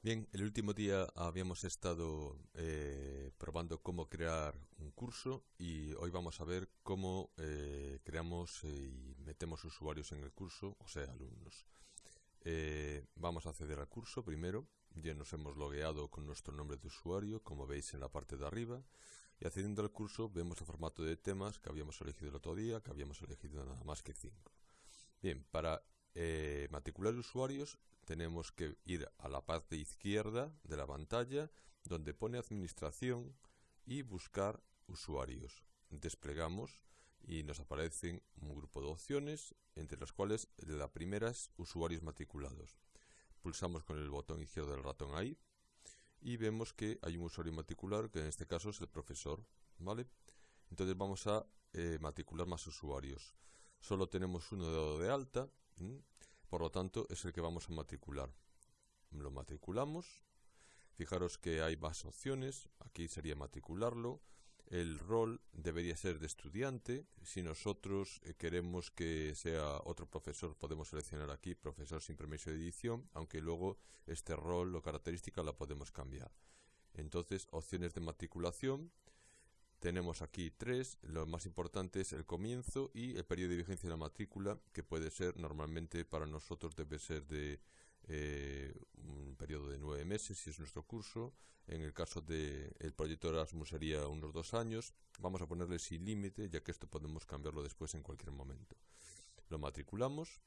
Bien, el último día habíamos estado eh, probando cómo crear un curso y hoy vamos a ver cómo eh, creamos y metemos usuarios en el curso, o sea, alumnos. Eh, vamos a acceder al curso primero, ya nos hemos logueado con nuestro nombre de usuario, como veis en la parte de arriba, y accediendo al curso vemos el formato de temas que habíamos elegido el otro día, que habíamos elegido nada más que 5. Bien, para matricular usuarios tenemos que ir a la parte izquierda de la pantalla donde pone administración y buscar usuarios. Desplegamos y nos aparecen un grupo de opciones entre las cuales la primera es usuarios matriculados. Pulsamos con el botón izquierdo del ratón ahí y vemos que hay un usuario matricular que en este caso es el profesor. ¿vale? Entonces vamos a eh, matricular más usuarios. Solo tenemos uno dado de alta. Por lo tanto, es el que vamos a matricular. Lo matriculamos. Fijaros que hay más opciones. Aquí sería matricularlo. El rol debería ser de estudiante. Si nosotros eh, queremos que sea otro profesor, podemos seleccionar aquí profesor sin permiso de edición, aunque luego este rol o característica la podemos cambiar. Entonces, opciones de matriculación. Tenemos aquí tres, lo más importante es el comienzo y el periodo de vigencia de la matrícula, que puede ser normalmente para nosotros debe ser de eh, un periodo de nueve meses si es nuestro curso. En el caso del el proyecto Erasmus sería unos dos años. Vamos a ponerle sin límite, ya que esto podemos cambiarlo después en cualquier momento. Lo matriculamos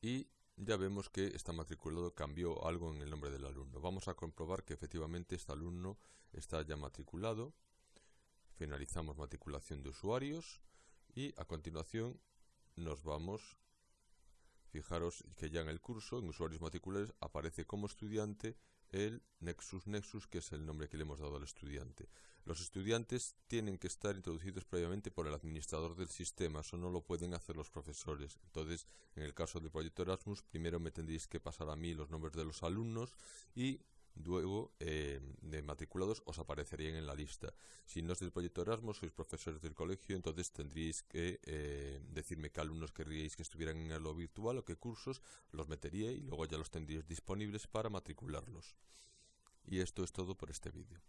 y ya vemos que está matriculado, cambió algo en el nombre del alumno. Vamos a comprobar que efectivamente este alumno está ya matriculado finalizamos matriculación de usuarios y a continuación nos vamos fijaros que ya en el curso en usuarios matriculares aparece como estudiante el Nexus Nexus que es el nombre que le hemos dado al estudiante. Los estudiantes tienen que estar introducidos previamente por el administrador del sistema eso no lo pueden hacer los profesores. Entonces en el caso del proyecto Erasmus primero me tendréis que pasar a mí los nombres de los alumnos y luego eh, de matriculados os aparecerían en la lista. Si no es del proyecto Erasmus, sois profesores del colegio, entonces tendríais que eh, decirme qué alumnos querríais que estuvieran en lo virtual o qué cursos los metería y luego ya los tendríais disponibles para matricularlos. Y esto es todo por este vídeo.